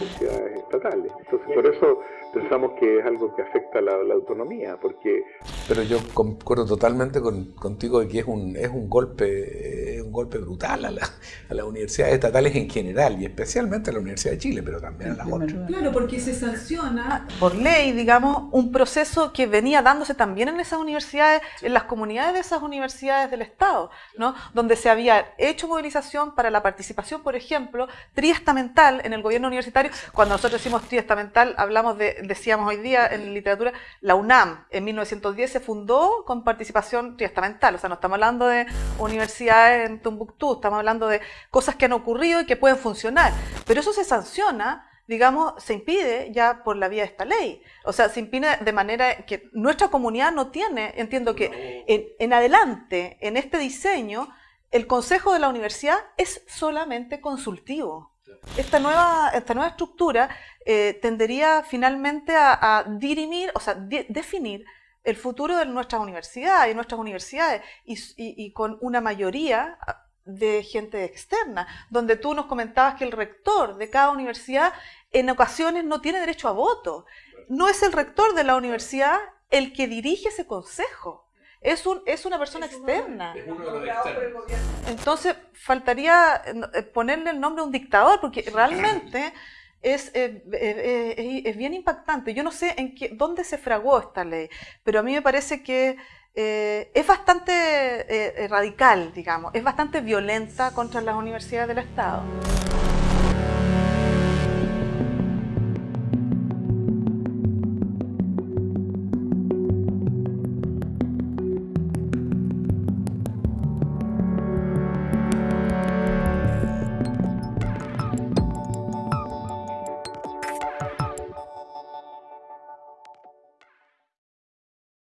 universidades estatales. Entonces, por eso pensamos que es algo que afecta la, la autonomía, porque... Pero yo concuerdo totalmente con, contigo de que es un, es un golpe un golpe brutal a, la, a, las universidades estatales en general y especialmente a la Universidad de Chile, pero también a las otras. Claro, porque se sanciona por ley, digamos, un proceso que venía dándose también en esas universidades, en las comunidades de esas universidades del Estado, ¿no? donde se había hecho movilización para la participación, por ejemplo, triestamental en el gobierno universitario. Cuando nosotros decimos triestamental, hablamos de, decíamos hoy día en literatura, la UNAM en 1910 se fundó con participación triestamental, o sea, no estamos hablando de universidades en Tumbuctú, estamos hablando de cosas que han ocurrido y que pueden funcionar, pero eso se sanciona digamos, se impide ya por la vía de esta ley. O sea, se impide de manera que nuestra comunidad no tiene, entiendo que en, en, adelante, en este diseño, el consejo de la universidad es solamente consultivo. Esta nueva, esta nueva estructura eh, tendería finalmente a, dirimir, o sea, de, definir el futuro de nuestras universidades y nuestras universidades y, y, y con una mayoría de gente externa, donde tú nos comentabas que el rector de cada universidad en ocasiones no tiene derecho a voto. No es el rector de la universidad el que dirige ese consejo. Es, un, es una persona es externa. Entonces, faltaría eh, ponerle el nombre a un dictador, porque realmente es, eh, eh, es bien impactante. Yo no sé en qué, dónde se fragó esta ley, pero a mí me parece que eh, es bastante eh, radical, digamos, es bastante violenta contra las universidades del Estado.